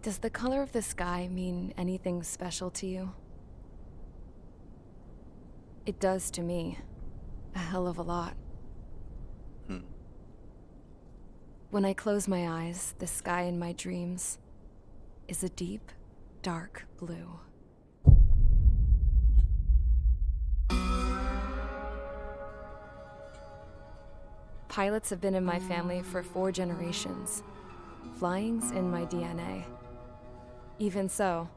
Does the color of the sky mean anything special to you? It does to me. A hell of a lot. Hmm. When I close my eyes, the sky in my dreams is a deep, dark blue. Pilots have been in my family for four generations. Flying's in my DNA. Even so,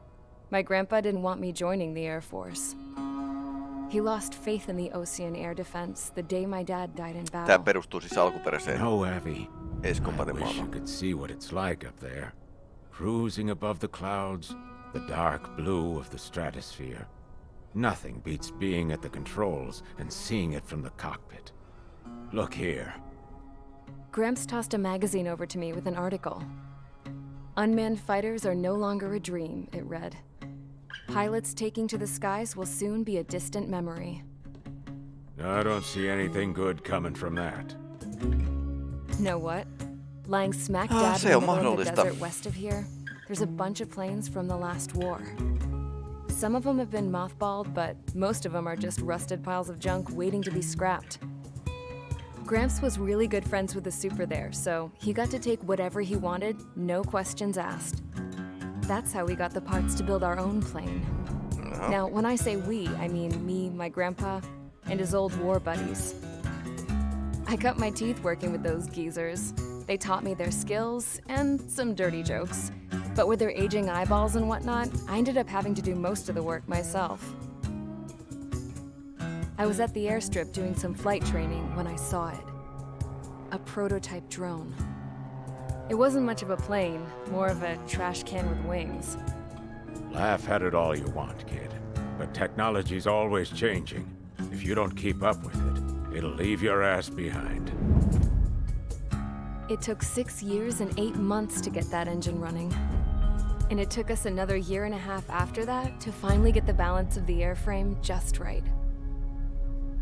my grandpa didn't want me joining the Air Force. He lost faith in the Osean Air Defense the day my dad died in Tämä battle. perustuu siis alkuperäiseen No, Abby. I wish you could see what it's like up there. Cruising above the clouds, the dark blue of the stratosphere. Nothing beats being at the controls and seeing it from the cockpit. Look here. Gramps tossed a magazine over to me with an article. Unmanned fighters are no longer a dream, it read. Pilots taking to the skies will soon be a distant memory. I don't see anything good coming from that. Know what? Lying smack Ah, dab se in the middle of the desert west of here, there's a bunch of planes from the last war. Some of them have been mothballed, but most of them are just rusted piles of junk waiting to be scrapped. Gramps was really good friends with the super there, so he got to take whatever he wanted, no questions asked. That's how we got the parts to build our own plane. Now, when I say we, I mean me, my grandpa, and his old war buddies. I cut my teeth working with those geezers. They taught me their skills and some dirty jokes. But with their aging eyeballs and whatnot, I ended up having to do most of the work myself. I was at the airstrip doing some flight training when I saw it. A prototype drone. It wasn't much of a plane, more of a trash can with wings. Laugh at it all you want, kid. But technology's always changing. If you don't keep up with it, it'll leave your ass behind. It took six years and eight months to get that engine running. And it took us another year and a half after that to finally get the balance of the airframe just right.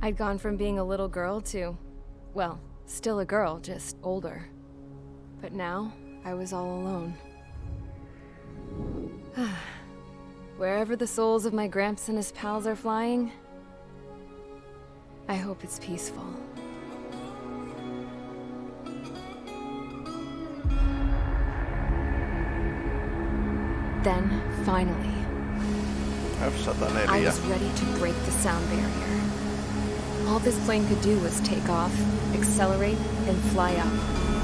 I'd gone from being a little girl to, well, still a girl, just older. But now, I was all alone. Wherever the souls of my Gramps and his pals are flying, I hope it's peaceful. Then, finally, i've said I F-104. was ready to break the sound barrier. All this plane could do was take off, accelerate, and fly up.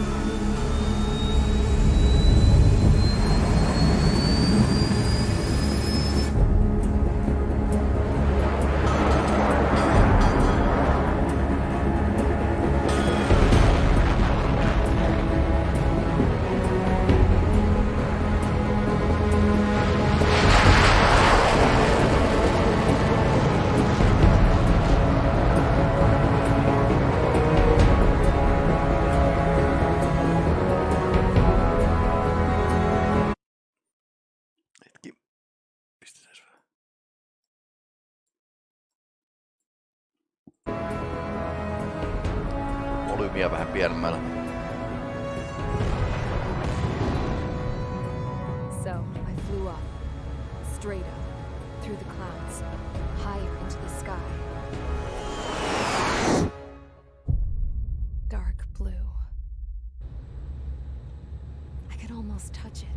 Volyymiä. So, I flew up, straight up, through the clouds, higher into the sky. Dark blue. I could almost touch it.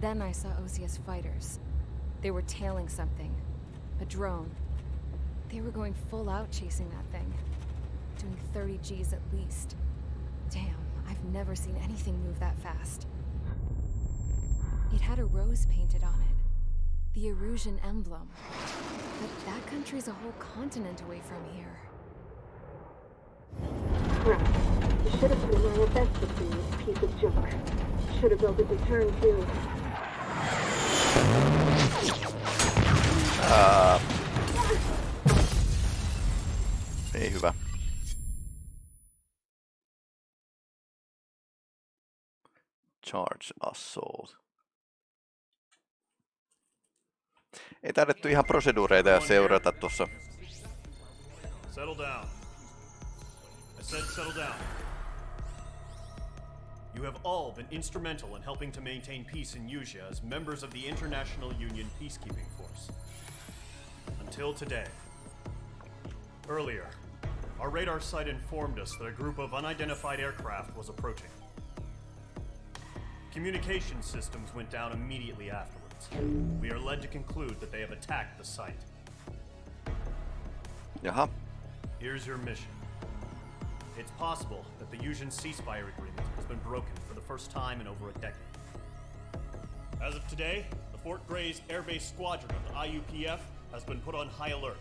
Then I saw OCS fighters. They were tailing something. A drone. They were going full out chasing that thing. Doing 30 Gs at least. Damn, I've never seen anything move that fast. It had a rose painted on it. The Erusian emblem. But that country's a whole continent away from here. Crap. You should have been my best with this piece of junk. Should have built a return too. Ei hyvä. Charge assault. Ei taidettu ihan proseduureita seurata tuossa. Settle down. I said settle down. You have all been instrumental in helping to maintain peace in Usea as members of the International Union Peacekeeping Force. Until today. Earlier, our radar site informed us that a group of unidentified aircraft was approaching. Communication systems went down immediately afterwards. We are led to conclude that they have attacked the site. Jaha. Here's your mission. It's possible that the Usean ceasefire agreement has been broken for the first time in over a decade. As of today, the Fort Grace Air Base Squadron of the IUPF has been put on high alert.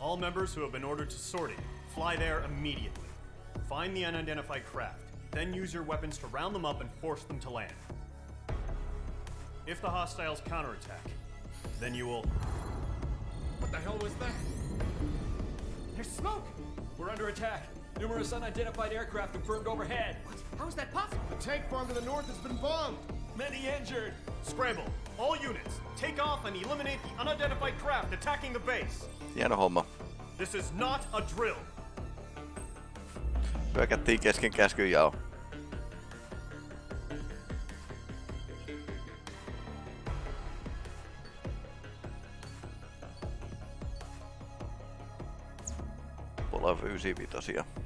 All members who have been ordered to sortie, fly there immediately. Find the unidentified craft, then use your weapons to round them up and force them to land. If the hostiles counterattack, then you will What the hell was that? There's smoke! We're under attack. Numerous unidentified aircraft confirmed overhead. What? How is that possible? The tank farm to the north has been bombed. Many injured. Scramble! All units, take off and eliminate the unidentified craft attacking the base! Hieno homma. This is not a drill! Hyökättiin kesken käskyn 95.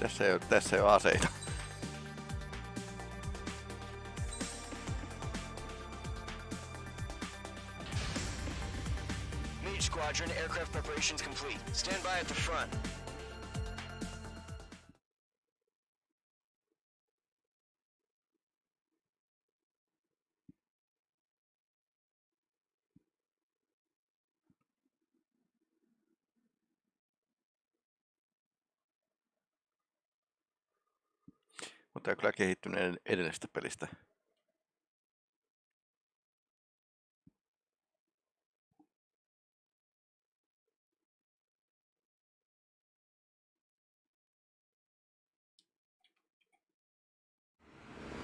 Tässä ei ole, tässä ei ole aseita. Squadron, aircraft preparations complete. Stand by at the front. Mutta on kyllä kehittynyt edellisestä pelistä.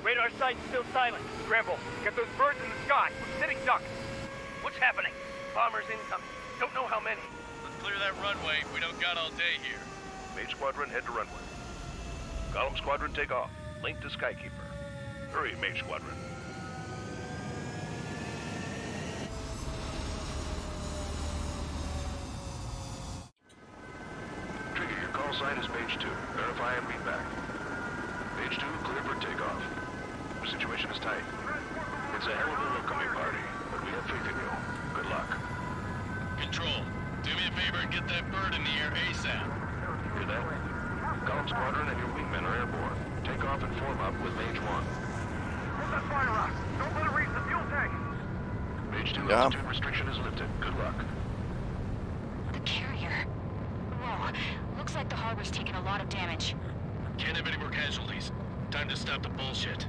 Radar site's still silent. Scramble. Get those birds in the sky. We're sitting ducks. What's happening? Bombers incoming. Don't know how many. Let's clear that runway. We don't got all day here. Mage Squadron, head to runway. Golem Squadron, take off. Link to Skykeeper. Hurry, Mage Squadron. Trigger, your call sign is Mage 2. Verify and read back. Mage 2, clear for takeoff. The situation is tight. It's a hell of a welcoming party, but we have faith in you. Good luck. Control, do me a favor and get that bird in the air ASAP. Hear that? Golem Squadron and your wingmen are airborne. Take off and form up with Mage 1. Put that fire out. Don't let it reach the fuel tank. Mage 2 Yeah. altitude restriction is lifted. Good luck. The carrier. Whoa. Looks like the harbor's taken a lot of damage. Can't have any more casualties. Time to stop the bullshit.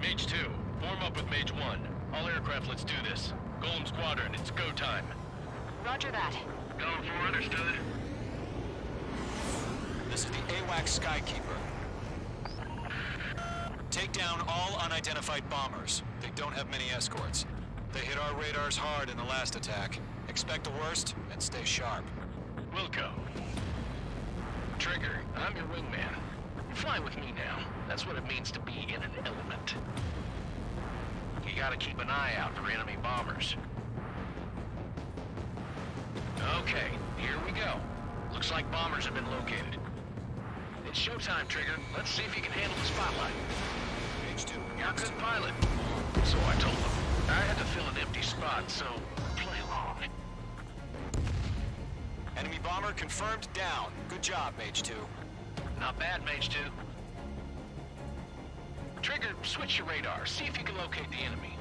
Mage 2, form up with Mage 1. All aircraft, let's do this. Golem Squadron, it's go time. Roger that. Going for understood. This is the AWACS Skykeeper. Take down all unidentified bombers. They don't have many escorts. They hit our radars hard in the last attack. Expect the worst and stay sharp. Wilco. Trigger, I'm your wingman. Fly with me now. That's what it means to be in an element. You gotta keep an eye out for enemy bombers. Okay, here we go. Looks like bombers have been located. It's showtime, Trigger. Let's see if you can handle the spotlight. Mage 2. You're a good pilot. So I told them. I had to fill an empty spot, so play along. Enemy bomber confirmed down. Good job, Mage 2. Not bad, Mage 2. Trigger, switch your radar. See if you can locate the enemy.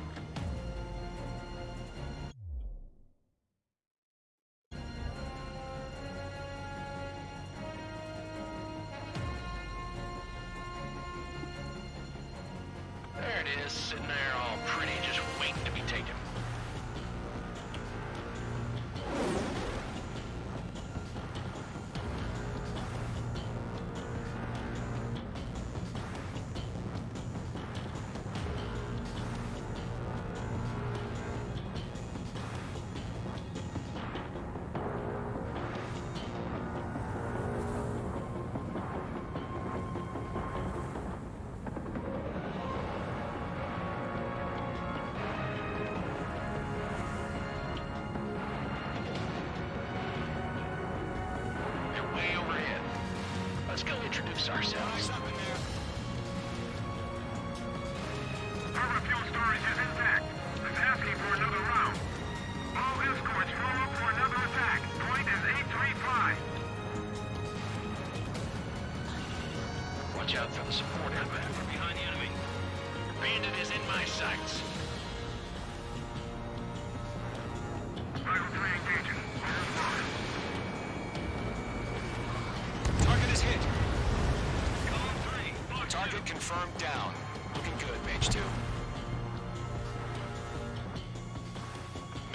Introduce ourselves.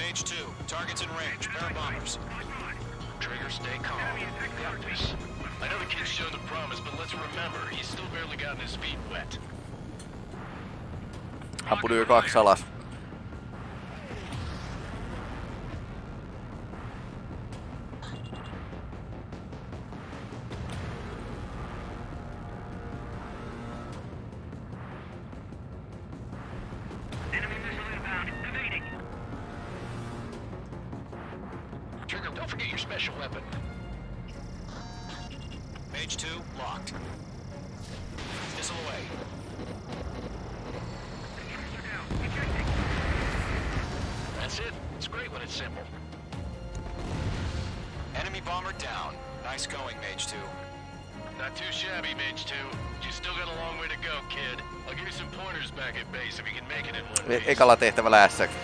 Mage 2, target's in range. Air bombers. Trigger, stay calm. Got this. I know the kid's shown the promise, but let's remember, he's still barely gotten his feet wet. Ampui yli kaksi alas. It's great when it's simple. Enemy bomber down. Nice going, Mage 2. Not too shabby, Mage 2. You still got a long way to go, kid. I'll give you some pointers back at base if you can make it in one piece. ekalla tehtävällä ässäkin.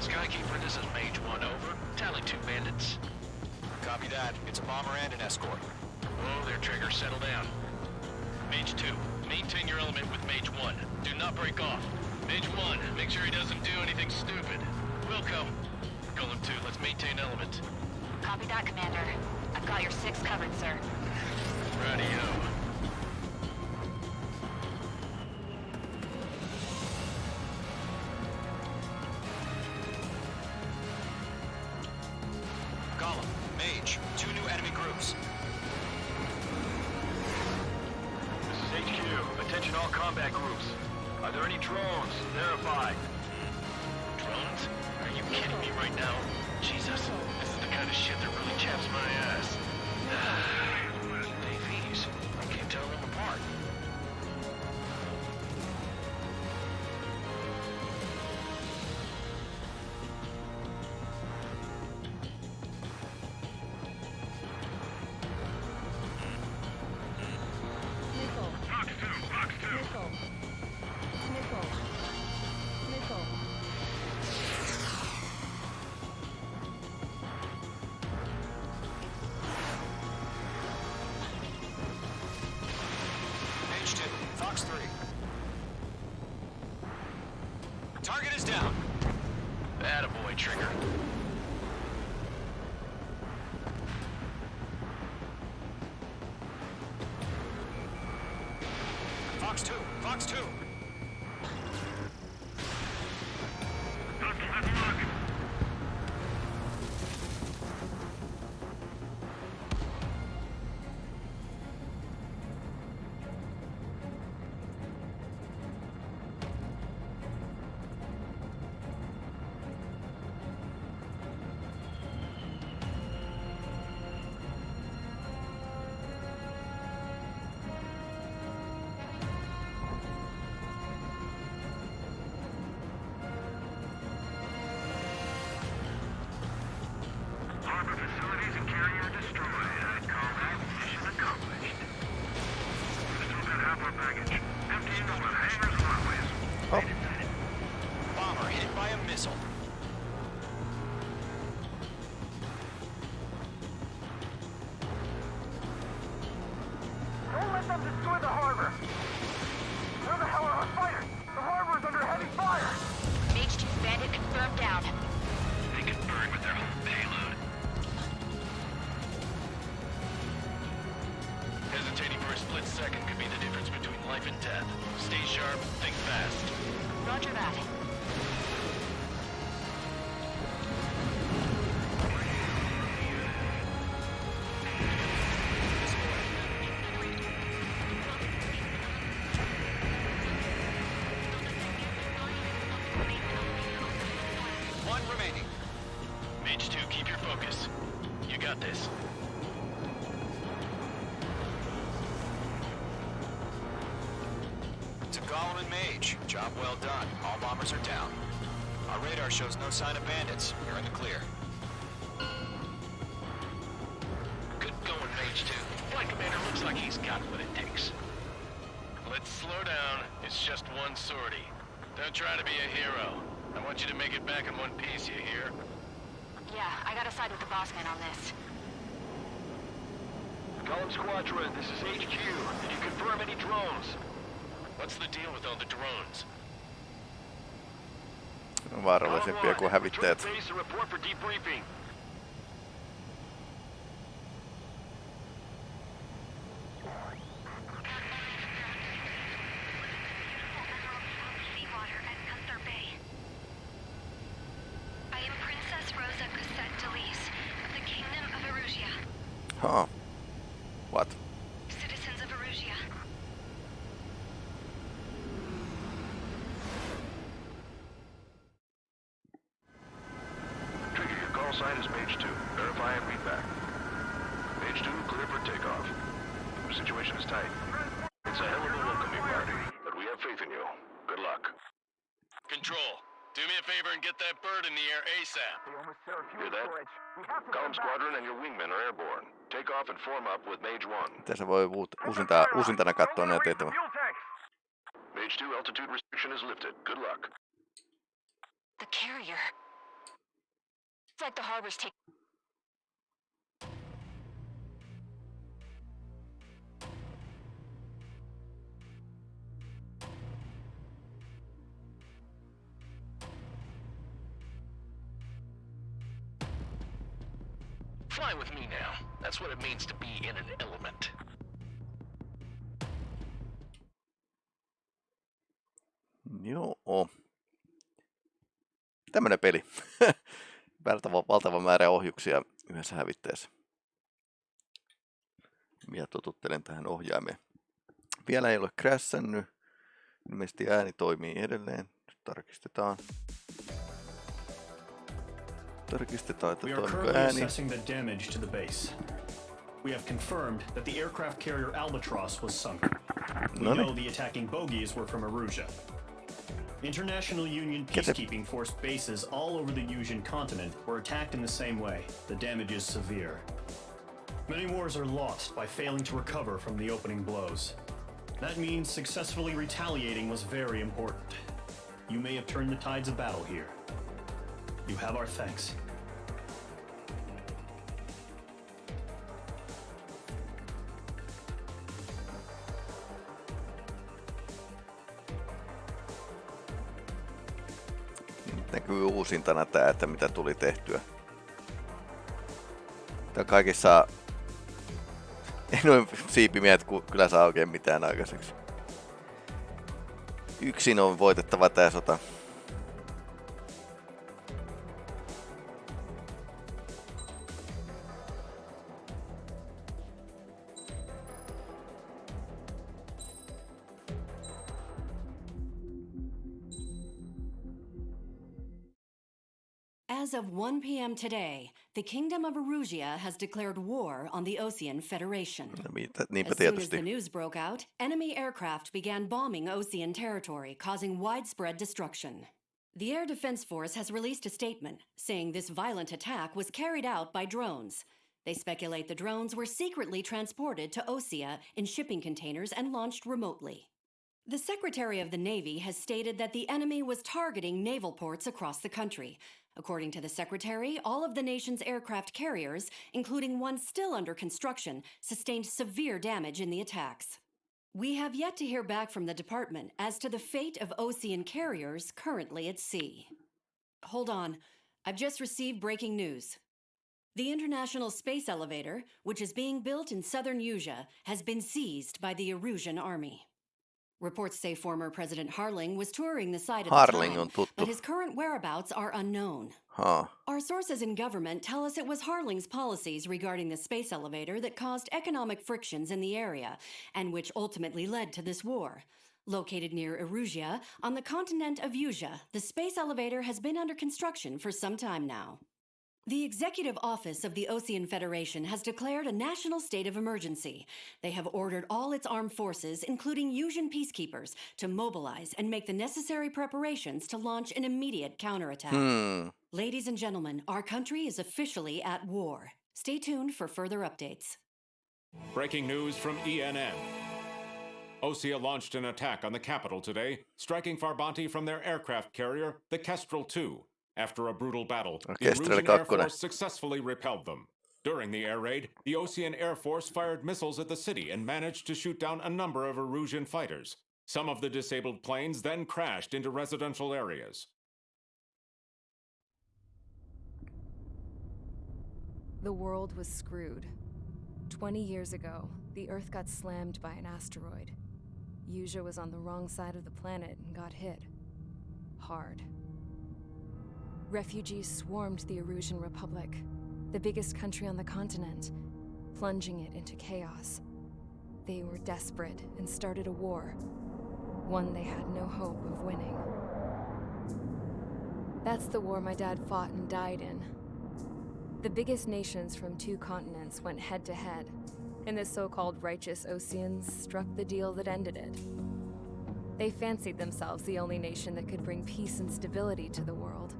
Skykeeper, this is Mage 1, over. Tally two bandits. Copy that. It's a bomber and an escort. Oh, there, Trigger. Settle down. Mage 2, maintain your element with Mage 1. Do not break off. Mage 1, make sure he doesn't do anything stupid. Wilco, Golem 2, let's maintain element. Copy that, Commander. I've got your six covered, sir. Radio. Golem, Mage, two new enemy groups. This is HQ. Attention all combat groups. Are there any drones? Verify. Are you kidding me right now? Jesus, this is the kind of shit that really chaps my ass. Fox 3. Target is down. Attaboy, Trigger. Job well done. All bombers are down. Our radar shows no sign of bandits. You're in the clear. Good going, Mage 2. Flight Commander looks like he's got what it takes. Let's slow down. It's just one sortie. Don't try to be a hero. I want you to make it back in one piece, you hear? Yeah, I gotta side with the boss man on this. Golem Squadron, this is HQ. Did you confirm any drones? What's the deal with all the drones? Ne on vaarallisempia kuin hävittäjät. Tight. It's a hell of a welcoming party, but we have faith in you. Good luck. Control, do me a favor and get that bird in the air ASAP. Hear that? Golem Squadron and your wingmen are airborne. Take off and form up with Mage 1. Tässä voi uut- uusinta, uusintana katsoa näitä tehtäviä. Mage 2, altitude restriction is lifted. Good luck. The carrier. It's like the harbor's taking. That's what it means to be in an element. Joo. Tämmönen peli. Valtava, valtava määrä ohjuksia yhdessä hävittäjässä. Minä totuttelen tähän ohjaimeen. Vielä ei ole crashannut. Ilmeisesti ääni toimii edelleen. Nyt tarkistetaan. Tarkistetaan, että We are toimiko ääni. We have confirmed that the aircraft carrier Albatross was sunk. We No know the attacking bogies were from Erusia. International Union peacekeeping force bases all over the Usean continent were attacked in the same way. The damage is severe. Many wars are lost by failing to recover from the opening blows. That means successfully retaliating was very important. You may have turned the tides of battle here. You have our thanks. Näkyy uusintana tää, että mitä tuli tehtyä. Tää kaikissa... Ei noin siipimiehet kyllä saa oikein mitään aikaiseksi. Yksin on voitettava tää sota. p.m. today, the Kingdom of Erusia has declared war on the Osean Federation. Niinpä As soon as the news broke out, enemy aircraft began bombing Osean territory, causing widespread destruction. The Air Defense Force has released a statement saying this violent attack was carried out by drones. They speculate the drones were secretly transported to Osea in shipping containers and launched remotely. The Secretary of the Navy has stated that the enemy was targeting naval ports across the country. According to the Secretary, all of the nation's aircraft carriers, including one still under construction, sustained severe damage in the attacks. We have yet to hear back from the department as to the fate of Osean carriers currently at sea. Hold on. I've just received breaking news. The International Space Elevator, which is being built in southern Usea, has been seized by the Erusian army. Reports say former President Harling was touring the site at Harling the on time, tuttu. but his current whereabouts are unknown. Haa. Our sources in government tell us it was Harling's policies regarding the space elevator that caused economic frictions in the area, and which ultimately led to this war. Located near Erugia, on the continent of Usea, the space elevator has been under construction for some time now. The Executive Office of the Osean Federation has declared a national state of emergency. They have ordered all its armed forces, including Usean peacekeepers, to mobilize and make the necessary preparations to launch an immediate counterattack. Hmm. Ladies and gentlemen, our country is officially at war. Stay tuned for further updates. Breaking news from ENN. Osea launched an attack on the capital today, striking Farbanti from their aircraft carrier, the Kestrel II. After a brutal battle, the Kestrel Air. Force successfully repelled them. During the air raid, the Osean Air Force fired missiles at the city and managed to shoot down a number of Erusian fighters. Some of the disabled planes then crashed into residential areas. The world was screwed. 20 years ago, the Earth got slammed by an asteroid. Usea was on the wrong side of the planet and got hit. Hard. Refugees swarmed the Erusian Republic, the biggest country on the continent, plunging it into chaos. They were desperate and started a war, one they had no hope of winning. That's the war my dad fought and died in. The biggest nations from two continents went head to head, and the so called righteous Oseans struck the deal that ended it. They fancied themselves the only nation that could bring peace and stability to the world.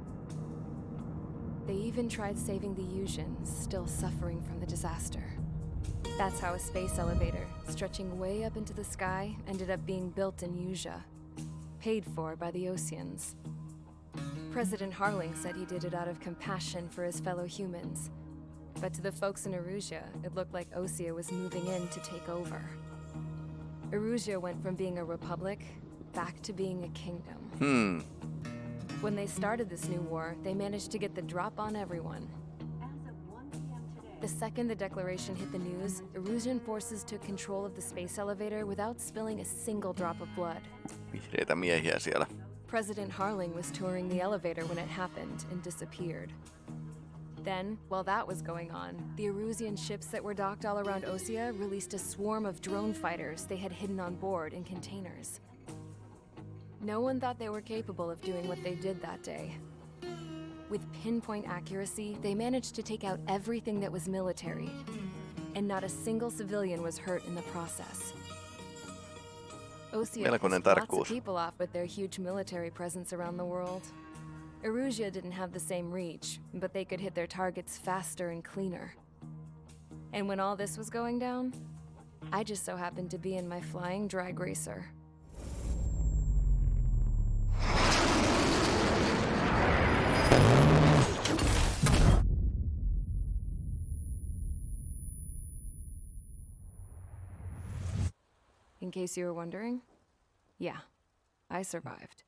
They even tried saving the Useans, still suffering from the disaster. That's how a space elevator, stretching way up into the sky, ended up being built in Usea, paid for by the Oseans. President Harling said he did it out of compassion for his fellow humans. But to the folks in Erusia, it looked like Osea was moving in to take over. Erusia went from being a republic back to being a kingdom. Hmm. When they started this new war, they managed to get the drop on everyone. The second the declaration hit the news, Erusian forces took control of the space elevator without spilling a single drop of blood. Vihreitä miehiä siellä. President Harling was touring the elevator when it happened and disappeared. Then, while that was going on, the Erusian ships that were docked all around Osea released a swarm of drone fighters they had hidden on board in containers. No one thought they were capable of doing what they did that day. With pinpoint accuracy, they managed to take out everything that was military, and not a single civilian was hurt in the process. Osea Melkoinen tarkkuus. of people off with their huge military presence around the world. Erusia didn't have the same reach, but they could hit their targets faster and cleaner. And when all this was going down, I just so happened to be in my flying drag racer. In case you were wondering, yeah, I survived.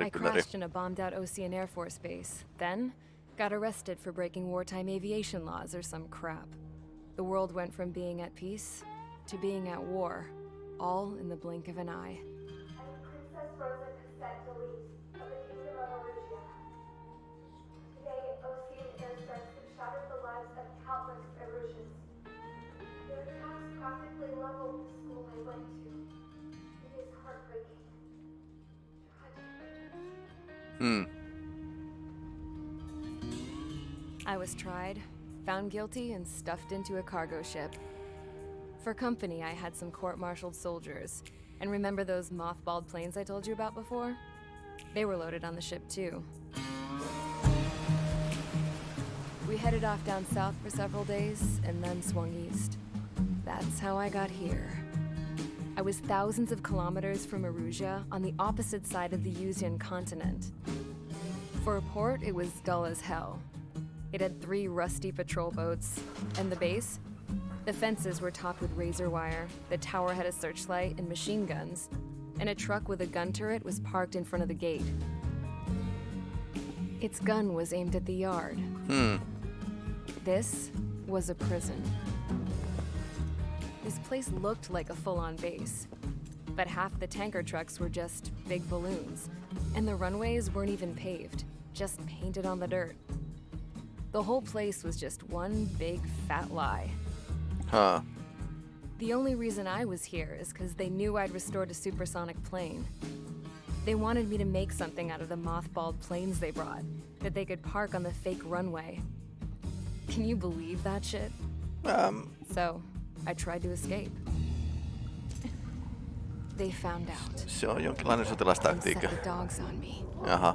I crashed in a bombed out Osean Air Force base, then got arrested for breaking wartime aviation laws or some crap. The world went from being at peace to being at war, all in the blink of an eye. Hmm. I was tried, found guilty, and stuffed into a cargo ship. For company, I had some court martialed soldiers. And remember those mothballed planes I told you about before? They were loaded on the ship, too. We headed off down south for several days and then swung east. That's how I got here. I was thousands of kilometers from Erusia on the opposite side of the Usean continent. For a port, it was dull as hell. It had three rusty patrol boats, and the base? The fences were topped with razor wire, the tower had a searchlight and machine guns, and a truck with a gun turret was parked in front of the gate. Its gun was aimed at the yard. Hmm. This was a prison. This place looked like a full on base, but half the tanker trucks were just big balloons, and the runways weren't even paved, just painted on the dirt. The whole place was just one big fat lie. Huh. The only reason I was here is because they knew I'd restored a supersonic plane. They wanted me to make something out of the mothballed planes they brought that they could park on the fake runway. Can you believe that shit? Um, So, I tried to escape. They found out se on jonkinlainen sotilastaktiikka. set the dogs on me. Jaha.